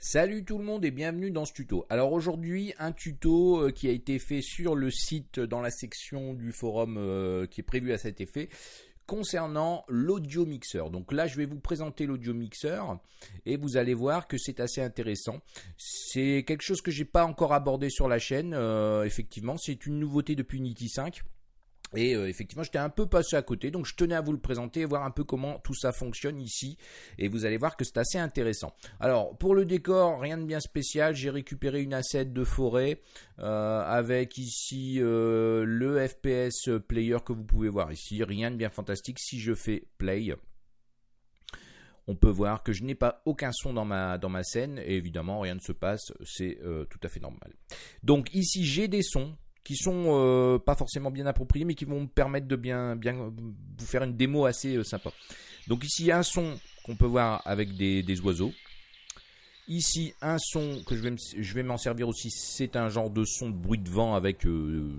Salut tout le monde et bienvenue dans ce tuto. Alors aujourd'hui un tuto euh, qui a été fait sur le site dans la section du forum euh, qui est prévu à cet effet concernant l'audio mixeur. Donc là je vais vous présenter l'audio mixeur et vous allez voir que c'est assez intéressant. C'est quelque chose que j'ai pas encore abordé sur la chaîne. Euh, effectivement c'est une nouveauté depuis Unity 5. Et euh, effectivement, j'étais un peu passé à côté, donc je tenais à vous le présenter voir un peu comment tout ça fonctionne ici. Et vous allez voir que c'est assez intéressant. Alors, pour le décor, rien de bien spécial. J'ai récupéré une asset de forêt euh, avec ici euh, le FPS player que vous pouvez voir ici. Rien de bien fantastique. Si je fais play, on peut voir que je n'ai pas aucun son dans ma scène. Et évidemment, rien ne se passe. C'est tout à fait normal. Donc ici, j'ai des sons qui sont euh, pas forcément bien appropriés, mais qui vont me permettre de bien, bien vous faire une démo assez euh, sympa. Donc ici, il y a un son qu'on peut voir avec des, des oiseaux. Ici, un son que je vais, m'en servir aussi, c'est un genre de son de bruit de vent avec euh,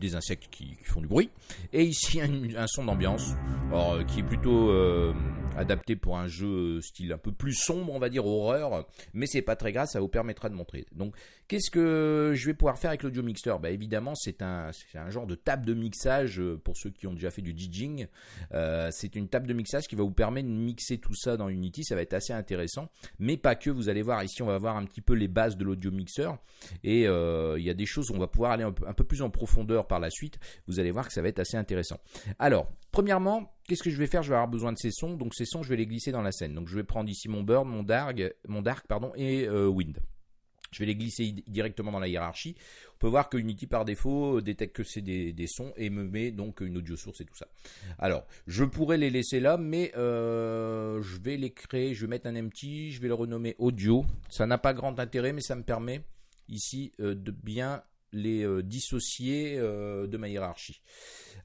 des insectes qui, font du bruit. Et ici, un, son d'ambiance, euh, qui est plutôt euh, adapté pour un jeu style un peu plus sombre, on va dire horreur, mais c'est pas très grave, ça vous permettra de montrer. Donc, qu'est-ce que je vais pouvoir faire avec l'audio mixer bah, Évidemment, c'est un, un genre de table de mixage pour ceux qui ont déjà fait du DJing. c'est une table de mixage qui va vous permettre de mixer tout ça dans Unity, ça va être assez intéressant, mais pas que, vous allez ici on va voir un petit peu les bases de l'audio mixeur et euh, il y a des choses où on va pouvoir aller un peu, plus en profondeur par la suite. Vous allez voir que ça va être assez intéressant. Alors, premièrement, qu'est-ce que je vais faire? Je vais avoir besoin de ces sons. Donc ces sons, je vais les glisser dans la scène. Donc je vais prendre ici mon Bird, mon Dark, mon Dark pardon, et euh, Wind. Je vais les glisser directement dans la hiérarchie. On peut voir que Unity par défaut détecte que c'est des, sons et me met donc une audio source et tout ça. Alors, je pourrais les laisser là, mais euh, je vais les créer. Je vais mettre un empty, je vais le renommer audio. Ça n'a pas grand intérêt, mais ça me permet ici euh, de bien les euh, dissocier de ma hiérarchie.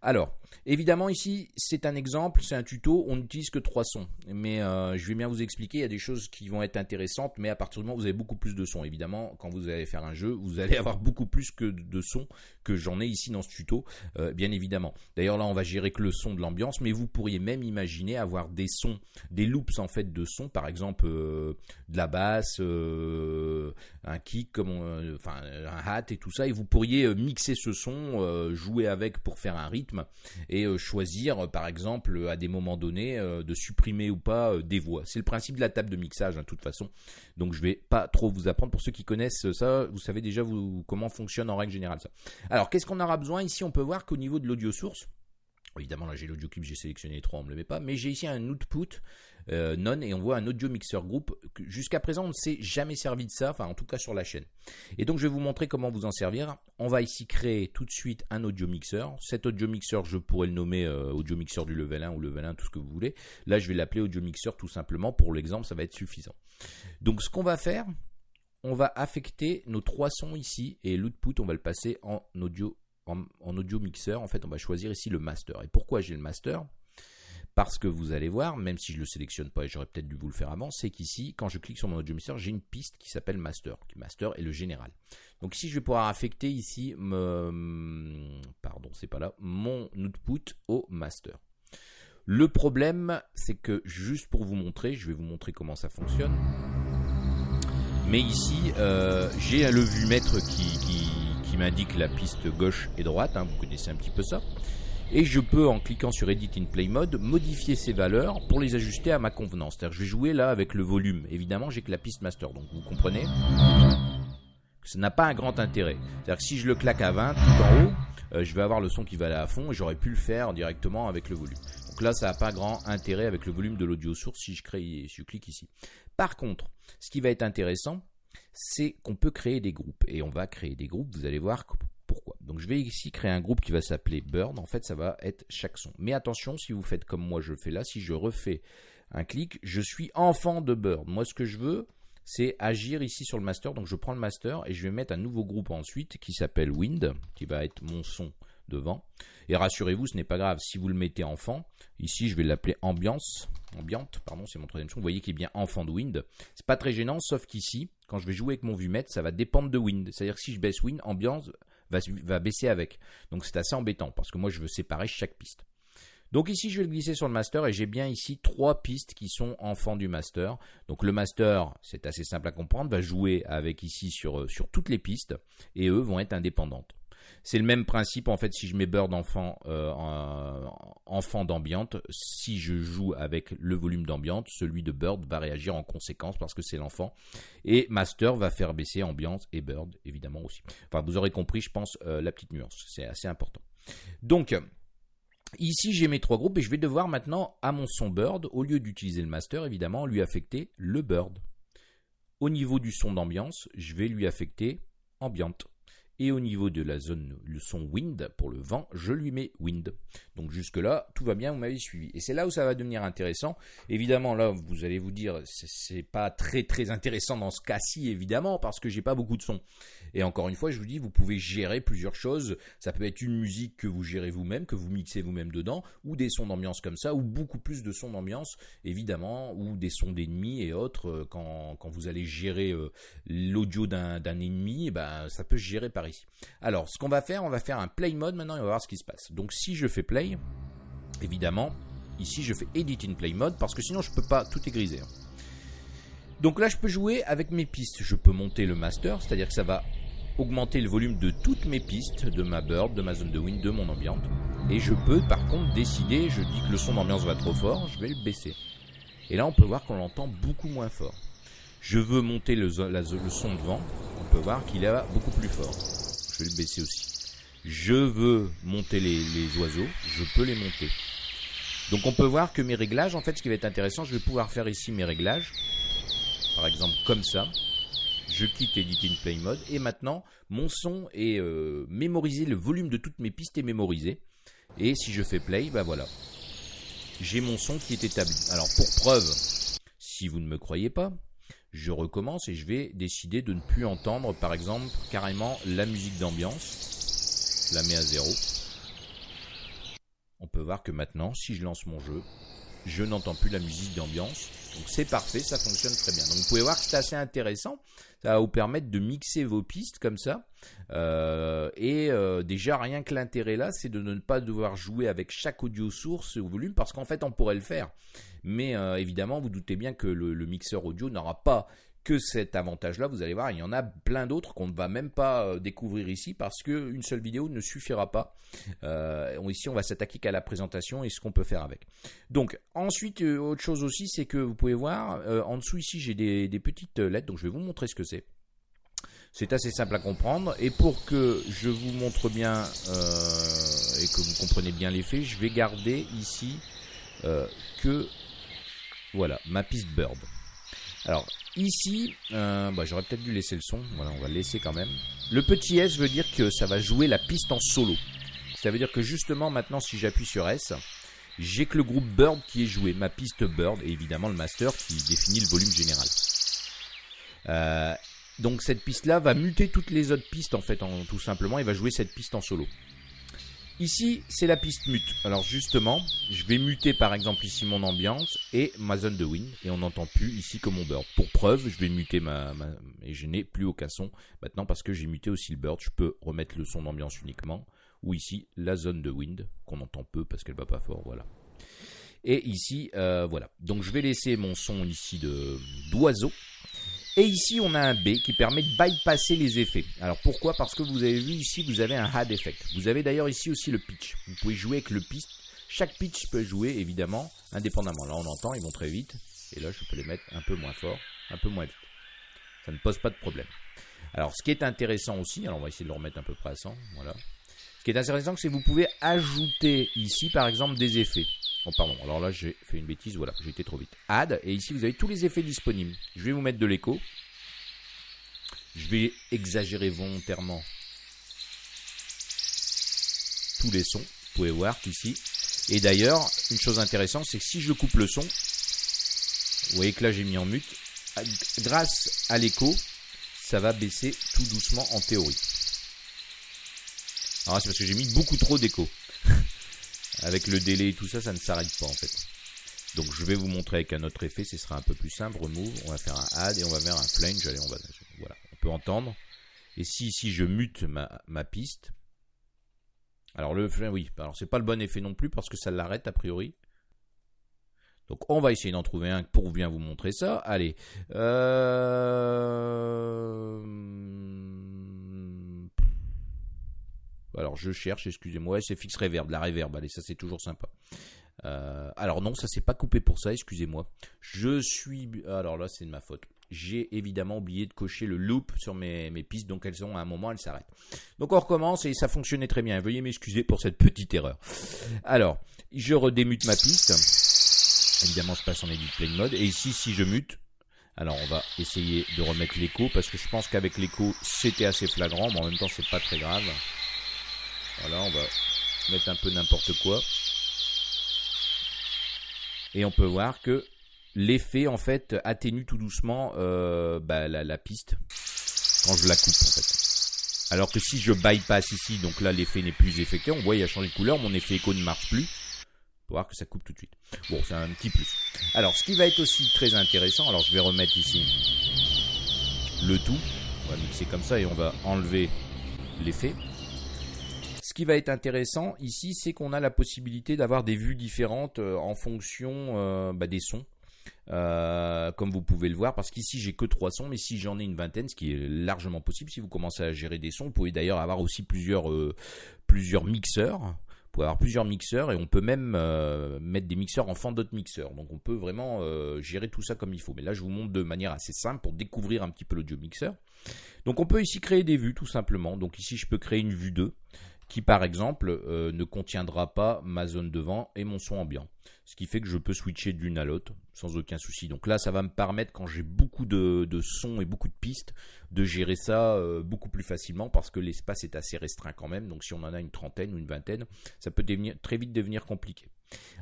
Alors, évidemment ici, c'est un exemple, c'est un tuto, on n'utilise que trois sons. Mais euh, je vais bien vous expliquer, il y a des choses qui vont être intéressantes, mais à partir du moment où vous avez beaucoup plus de sons, évidemment, quand vous allez faire un jeu, vous allez avoir beaucoup plus que de sons que j'en ai ici dans ce tuto, euh, bien évidemment. D'ailleurs là, on va gérer que le son de l'ambiance, mais vous pourriez même imaginer avoir des sons, des loops en fait de sons, par exemple euh, de la basse, un kick, comme enfin un hat et tout ça, et vous pourriez mixer ce son, jouer avec pour faire un rythme et euh, choisir, par exemple, à des moments donnés, euh, de supprimer ou pas euh, des voix. C'est le principe de la table de mixage, hein, de toute façon. Donc je vais pas trop vous apprendre. Pour ceux qui connaissent ça, vous savez déjà vous, comment fonctionne en règle générale ça. Alors qu'est-ce qu'on aura besoin? Ici, on peut voir qu'au niveau de l'audio source, Évidemment, là j'ai l'audio clip, j'ai sélectionné les trois, on ne le met pas, mais j'ai ici un output euh, non et on voit un audio mixer group. Jusqu'à présent, on ne s'est jamais servi de ça, enfin en tout cas sur la chaîne. Et donc je vais vous montrer comment vous en servir. On va ici créer tout de suite un audio mixer. Cet audio mixer, je pourrais le nommer euh, audio mixer du level 1 ou level 1, tout ce que vous voulez. Là, je vais l'appeler audio mixer tout simplement. Pour l'exemple, ça va être suffisant. Donc ce qu'on va faire, on va affecter nos trois sons ici et l'output, on va le passer en audio en, audio mixer, en fait, on va choisir ici le master. Et pourquoi j'ai le master? Parce que vous allez voir, même si je le sélectionne pas, et j'aurais peut-être dû vous le faire avant, c'est qu'ici, quand je clique sur mon audio mixer, j'ai une piste qui s'appelle master. Master est le général. Donc ici, je vais pouvoir affecter ici, pardon, c'est pas là, mon output au master. Le problème, c'est que juste pour vous montrer, je vais vous montrer comment ça fonctionne. Mais ici, euh, j'ai un levu maître qui m'indique la piste gauche et droite, hein, vous connaissez un petit peu ça. Et je peux, en cliquant sur Edit in Play Mode, modifier ces valeurs pour les ajuster à ma convenance. C'est-à-dire je vais jouer là avec le volume. Évidemment, j'ai que la piste master, donc vous comprenez que ça n'a pas un grand intérêt. C'est-à-dire que si je le claque à 20 tout en haut, euh, je vais avoir le son qui va aller à fond et j'aurais pu le faire directement avec le volume. Donc là, ça n'a pas grand intérêt avec le volume de l'audio source si je, crée, si je clique ici. Par contre, ce qui va être intéressant, c'est qu'on peut créer des groupes. Et on va créer des groupes, vous allez voir pourquoi. Donc je vais ici créer un groupe qui va s'appeler Burn. En fait, ça va être chaque son. Mais attention, si vous faites comme moi je le fais là, si je refais un clic, je suis enfant de Burn. Moi, ce que je veux, c'est agir ici sur le master. Donc je prends le master et je vais mettre un nouveau groupe ensuite qui s'appelle Wind, qui va être mon son devant. Et rassurez-vous, ce n'est pas grave. Si vous le mettez enfant, ici je vais l'appeler ambiance, ambiante, pardon, c'est mon troisième son. Vous voyez qu'il est bien enfant de Wind. C'est pas très gênant, sauf qu'ici, quand je vais jouer avec mon vumètre, ça va dépendre de Wind. C'est-à-dire que si je baisse Wind, ambiance va, baisser avec. Donc c'est assez embêtant parce que moi je veux séparer chaque piste. Donc ici, je vais glisser sur le master et j'ai bien ici trois pistes qui sont enfants du master. Donc le master, c'est assez simple à comprendre, va jouer avec ici sur, sur toutes les pistes et eux vont être indépendantes. C'est le même principe en fait si je mets Bird enfant, euh, enfant d'ambiante, si je joue avec le volume d'ambiante, celui de Bird va réagir en conséquence parce que c'est l'enfant. Et Master va faire baisser ambiance et Bird évidemment aussi. Enfin vous aurez compris je pense euh, la petite nuance, c'est assez important. Donc Ici, j'ai mes trois groupes et je vais devoir maintenant, à mon son Bird, au lieu d'utiliser le master, évidemment, lui affecter le Bird. Au niveau du son d'ambiance, je vais lui affecter ambiante. Et au niveau de la zone, le son wind, pour le vent, je lui mets wind. Donc jusque là, tout va bien, vous m'avez suivi. Et c'est là où ça va devenir intéressant. Évidemment, là, vous allez vous dire, c'est pas très très intéressant dans ce cas-ci, évidemment, parce que j'ai pas beaucoup de son. Et encore une fois, je vous dis, vous pouvez gérer plusieurs choses. Ça peut être une musique que vous gérez vous-même, que vous mixez vous-même dedans, ou des sons d'ambiance comme ça, ou beaucoup plus de sons d'ambiance, évidemment, ou des sons d'ennemis et autres. Euh, quand, quand vous allez gérer euh, l'audio d'un ennemi, eh ben, ça peut se gérer par Alors, ce qu'on va faire, on va faire un play mode maintenant et on va voir ce qui se passe. Donc, si je fais play, évidemment, ici je fais edit in play mode parce que sinon je peux pas, tout est grisé. Hein. Donc là, je peux jouer avec mes pistes. Je peux monter le master, c'est-à-dire que ça va augmenter le volume de toutes mes pistes, de ma bird, de ma zone de wind, de mon ambiante. Et je peux par contre décider, je dis que le son d'ambiance va trop fort, je vais le baisser. Et là, on peut voir qu'on l'entend beaucoup moins fort. Je veux monter le, le son de vent, peut voir qu'il est beaucoup plus fort je vais le baisser aussi. Je veux monter les, oiseaux, je peux les monter. Donc on peut voir que mes réglages, en fait, ce qui va être intéressant, je vais pouvoir faire ici mes réglages. Par exemple, comme ça. Je quitte Edit in Play Mode. Et maintenant, mon son est euh, mémorisé, le volume de toutes mes pistes est mémorisé. Et si je fais play, ben voilà. J'ai mon son qui est établi. Alors pour preuve, si vous ne me croyez pas, je recommence et je vais décider de ne plus entendre par exemple carrément la musique d'ambiance. Je la mets à zéro. On peut voir que maintenant, si je lance mon jeu, je n'entends plus la musique d'ambiance. Donc c'est parfait, ça fonctionne très bien. Donc vous pouvez voir que c'est assez intéressant. Ça va vous permettre de mixer vos pistes comme ça. Euh, et euh, déjà rien que l'intérêt là, c'est de ne pas devoir jouer avec chaque audio source au volume parce qu'en fait on pourrait le faire. Mais euh, évidemment, vous doutez bien que le, mixeur audio n'aura pas que cet avantage-là, vous allez voir, il y en a plein d'autres qu'on ne va même pas euh, découvrir ici parce qu'une seule vidéo ne suffira pas. Euh, ici, on va s'attaquer qu'à la présentation et ce qu'on peut faire avec. Donc, ensuite, autre chose aussi, c'est que vous pouvez voir, en dessous ici, j'ai des, des, petites lettres, donc je vais vous montrer ce que c'est. C'est assez simple à comprendre et pour que je vous montre bien et que vous compreniez bien l'effet, je vais garder ici que voilà, ma piste bird. Alors ici, euh, bah, j'aurais peut-être dû laisser le son. Voilà, on va le laisser quand même. Le petit S veut dire que ça va jouer la piste en solo. Ça veut dire que justement maintenant, si j'appuie sur S, j'ai que le groupe Bird qui est joué, ma piste Bird et évidemment le master qui définit le volume général. Euh, donc cette piste-là va muter toutes les autres pistes en fait, tout simplement, et va jouer cette piste en solo. Ici, c'est la piste mute. Alors justement, je vais muter par exemple ici mon ambiance et ma zone de win. Et on n'entend plus ici que mon bird. Pour preuve, je vais muter ma... et je n'ai plus aucun son maintenant parce que j'ai muté aussi le bird. Je peux remettre le son d'ambiance uniquement. Ou ici, la zone de wind, qu'on entend peu parce qu'elle va pas fort. Voilà. Et ici, euh, voilà. Donc je vais laisser mon son ici de d'oiseau. Et ici, on a un B qui permet de bypasser les effets. Alors pourquoi? Parce que vous avez vu ici, vous avez un had effect. Vous avez d'ailleurs ici aussi le pitch. Vous pouvez jouer avec le pitch. Chaque pitch peut jouer évidemment indépendamment. Là, on entend, ils vont très vite. Et là, je peux les mettre un peu moins fort, un peu moins vite. Ça ne pose pas de problème. Alors, ce qui est intéressant aussi, alors on va essayer de le remettre à peu près à 100. Voilà. Ce qui est intéressant, c'est que vous pouvez ajouter ici, par exemple, des effets. Oh pardon, alors là j'ai fait une bêtise, voilà, j'ai été trop vite. Add, et ici vous avez tous les effets disponibles. Je vais vous mettre de l'écho. Je vais exagérer volontairement tous les sons. Vous pouvez voir qu'ici. Et d'ailleurs, une chose intéressante, c'est que si je coupe le son, vous voyez que là j'ai mis en mute, grâce à l'écho, ça va baisser tout doucement en théorie. Alors c'est parce que j'ai mis beaucoup trop d'écho. Avec le délai et tout ça, ça ne s'arrête pas en fait. Donc je vais vous montrer avec un autre effet, ce sera un peu plus simple. Remove, on va faire un add et on va faire un flange. Allez, on va, voilà, on peut entendre. Et si ici je mute ma, piste, Alors le oui, alors c'est pas le bon effet non plus parce que ça l'arrête a priori. Donc on va essayer d'en trouver un pour bien vous montrer ça. Allez. Euh, alors je cherche, excusez-moi, c'est fixe reverb, la reverb, allez, ça c'est toujours sympa. Euh, alors non, ça s'est pas coupé pour ça, excusez-moi. Je suis... Alors là c'est de ma faute j'ai évidemment oublié de cocher le loop sur mes, pistes, donc elles ont à un moment, elles s'arrêtent. Donc on recommence et ça fonctionnait très bien. Veuillez m'excuser pour cette petite erreur. Alors, je redémute ma piste. Évidemment, je passe en edit play mode. Et ici, si je mute, alors on va essayer de remettre l'écho parce que je pense qu'avec l'écho, c'était assez flagrant, mais en même temps, c'est pas très grave. Voilà, on va mettre un peu n'importe quoi. Et on peut voir que l'effet en fait atténue tout doucement euh, bah, la, piste quand je la coupe en fait. Alors que si je bypass ici, donc là l'effet n'est plus effectué, on voit il a changé de couleur, mon effet écho ne marche plus. Pour voir que ça coupe tout de suite. Bon, c'est un petit plus. Alors, ce qui va être aussi très intéressant, alors je vais remettre ici le tout. On va mixer comme ça et on va enlever l'effet. Ce qui va être intéressant ici, c'est qu'on a la possibilité d'avoir des vues différentes euh, en fonction euh, bah, des sons. Euh, comme vous pouvez le voir, parce qu'ici j'ai que trois sons, mais si j'en ai une vingtaine, ce qui est largement possible, si vous commencez à gérer des sons, vous pouvez d'ailleurs avoir aussi plusieurs, plusieurs mixeurs. Vous pouvez avoir plusieurs mixeurs et on peut même mettre des mixeurs en fond d'autres mixeurs. Donc on peut vraiment gérer tout ça comme il faut. Mais là je vous montre de manière assez simple pour découvrir un petit peu l'audio mixeur. Donc on peut ici créer des vues tout simplement. Donc ici je peux créer une vue 2 qui par exemple euh, ne contiendra pas ma zone de vent et mon son ambiant. Ce qui fait que je peux switcher d'une à l'autre sans aucun souci. Donc là, ça va me permettre, quand j'ai beaucoup de, sons et beaucoup de pistes, de gérer ça euh, beaucoup plus facilement parce que l'espace est assez restreint quand même. Donc si on en a une trentaine ou une vingtaine, ça peut très vite devenir compliqué.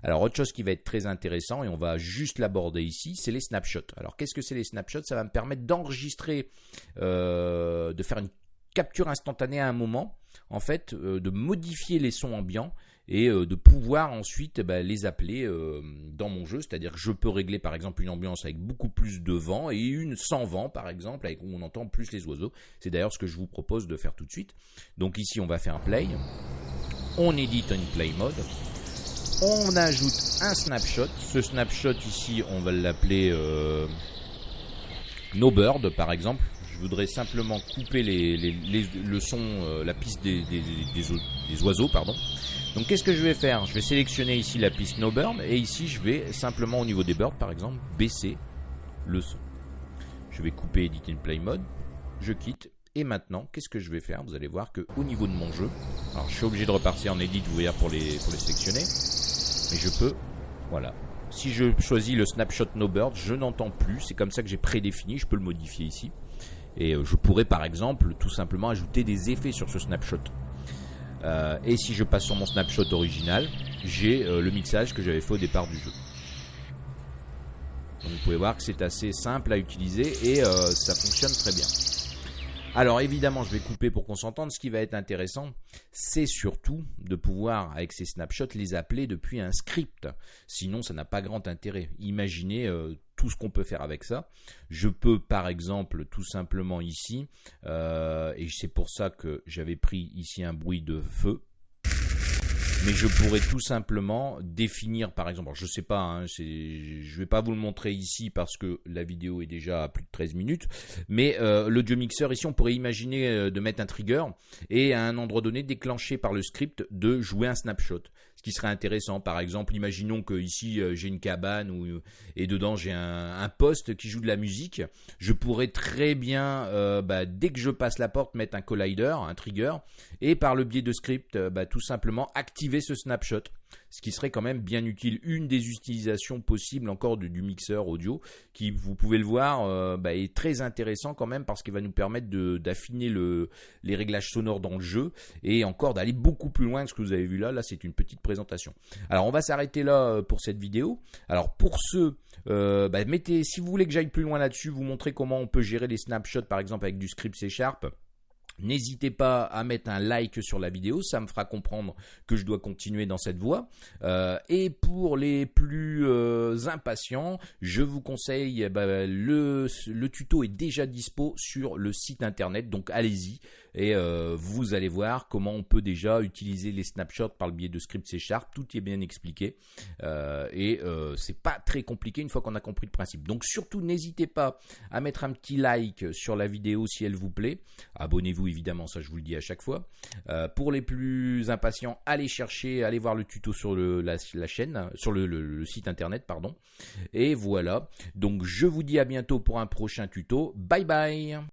Alors autre chose qui va être très intéressant et on va juste l'aborder ici, c'est les snapshots. Alors qu'est-ce que c'est les snapshots? Ça va me permettre d'enregistrer, euh, de faire une capture instantanée à un moment, en fait, euh, de modifier les sons ambiants et euh, de pouvoir ensuite eh ben, les appeler euh, dans mon jeu. C'est-à-dire que je peux régler par exemple une ambiance avec beaucoup plus de vent et une sans vent par exemple, avec, où on entend plus les oiseaux. C'est d'ailleurs ce que je vous propose de faire tout de suite. Donc ici on va faire un play. On édite une play mode. On ajoute un snapshot. Ce snapshot ici, on va l'appeler No Bird par exemple voudrais simplement couper le son, euh, la piste des, des, oiseaux, pardon. Donc qu'est-ce que je vais faire? Je vais sélectionner ici la piste No Bird et ici je vais simplement au niveau des birds par exemple baisser le son. Je vais couper Edit in Play Mode, je quitte et maintenant qu'est-ce que je vais faire? Vous allez voir que au niveau de mon jeu, alors je suis obligé de repartir en Edit vous voyez pour les, pour les sélectionner, mais je peux, voilà. Si je choisis le snapshot no bird, je n'entends plus. C'est comme ça que j'ai prédéfini. Je peux le modifier ici. Et euh, je pourrais par exemple tout simplement ajouter des effets sur ce snapshot. Euh, et si je passe sur mon snapshot original, j'ai euh, le mixage que j'avais fait au départ du jeu. Donc vous pouvez voir que c'est assez simple à utiliser et ça fonctionne très bien. Alors évidemment, je vais couper pour qu'on s'entende. Ce qui va être intéressant, c'est surtout de pouvoir, avec ces snapshots, les appeler depuis un script. Sinon, ça n'a pas grand intérêt. Imaginez tout ce qu'on peut faire avec ça. Je peux, par exemple, tout simplement ici, euh, et c'est pour ça que j'avais pris ici un bruit de feu mais je pourrais tout simplement définir, par exemple, je sais pas, hein, je vais pas vous le montrer ici parce que la vidéo est déjà à plus de 13 minutes, mais euh, l'audio mixeur ici, on pourrait imaginer euh, de mettre un trigger et à un endroit donné déclencher par le script de jouer un snapshot. Ce qui serait intéressant, par exemple, imaginons que ici euh, j'ai une cabane où, et dedans j'ai un, poste qui joue de la musique. Je pourrais très bien, euh, bah, dès que je passe la porte, mettre un collider, un trigger, et par le biais de script, bah, tout simplement activer ce snapshot ce qui serait quand même bien utile. Une des utilisations possibles encore du, mixeur audio, qui vous pouvez le voir, euh, bah, est très intéressant quand même parce qu'il va nous permettre d'affiner le, les réglages sonores dans le jeu et encore d'aller beaucoup plus loin que ce que vous avez vu là. Là, c'est une petite présentation. Alors, on va s'arrêter là euh, pour cette vidéo. Alors, pour ceux, euh, bah, si vous voulez que j'aille plus loin là-dessus, vous montrer comment on peut gérer les snapshots, par exemple avec du script C Sharp. N'hésitez pas à mettre un like sur la vidéo, ça me fera comprendre que je dois continuer dans cette voie. Euh, et pour les plus euh, impatients, je vous conseille, eh ben, le, tuto est déjà dispo sur le site internet, donc allez-y, et euh, vous allez voir comment on peut déjà utiliser les snapshots par le biais de script C Sharp. Tout est bien expliqué euh, et euh, c'est pas très compliqué une fois qu'on a compris le principe. Donc surtout n'hésitez pas à mettre un petit like sur la vidéo si elle vous plaît. Abonnez-vous évidemment, ça je vous le dis à chaque fois. pour les plus impatients, allez chercher, allez voir le tuto sur le, la, chaîne, sur le site internet, pardon. Et voilà. Donc je vous dis à bientôt pour un prochain tuto. Bye bye